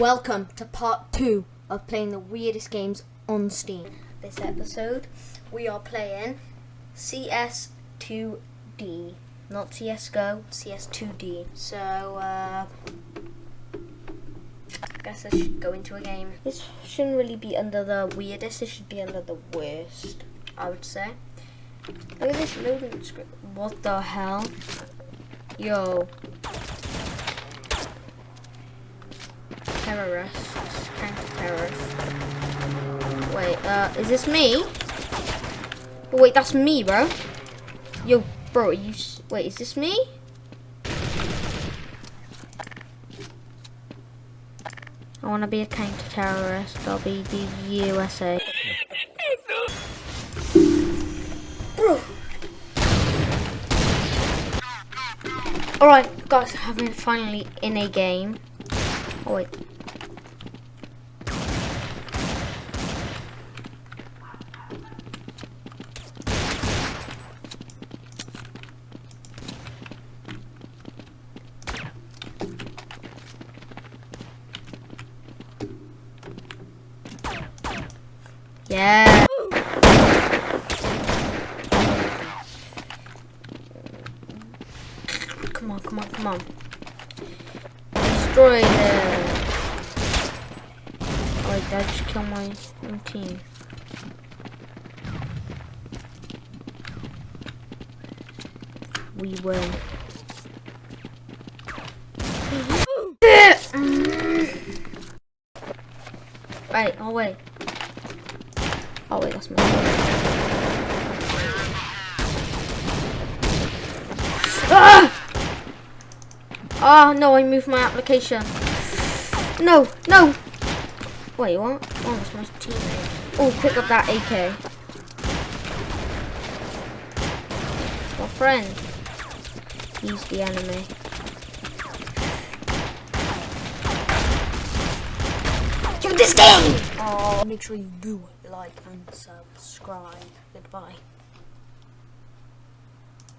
Welcome to part two of playing the weirdest games on Steam. This episode, we are playing CS2D, not CSGO, CS2D. So, uh, I guess I should go into a game. This shouldn't really be under the weirdest, it should be under the worst, I would say. Look at this loading script. What the hell? Yo, terrorists, counter-terrorists. Wait, uh, is this me? Oh, wait, that's me, bro. Yo, bro, you, wait, is this me? I want to be a counter-terrorist. I'll be the USA. Bro. Alright, guys, I've been finally in a game. Oh, wait. Yeah. Come on, come on, come on. Destroy them. Did I just kill my own team? We win. Right, oh wait. Oh wait, that's my Ah! Oh no, I moved my application. No, no. Wait, what? Oh, that's my teammate. Oh, pick up that AK. My friend. He's the enemy. Do this game! Oh, make sure you do like and subscribe. Goodbye.